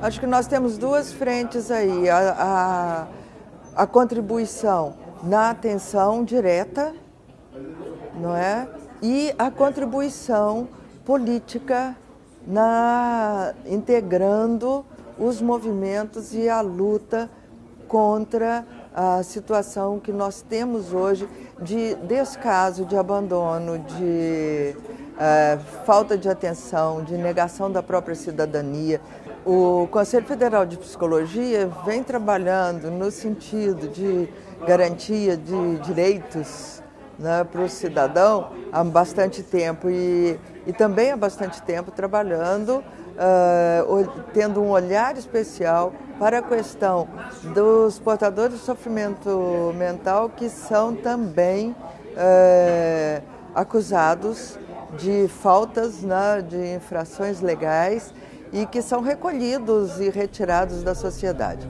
Acho que nós temos duas frentes aí. A, a, a contribuição na atenção direta, não é? E a contribuição política na integrando os movimentos e a luta contra a situação que nós temos hoje de descaso, de abandono, de uh, falta de atenção, de negação da própria cidadania. O Conselho Federal de Psicologia vem trabalhando no sentido de garantia de direitos né, para o cidadão há bastante tempo e, e também há bastante tempo trabalhando uh, tendo um olhar especial para a questão dos portadores de sofrimento mental que são também uh, acusados de faltas, né, de infrações legais e que são recolhidos e retirados da sociedade.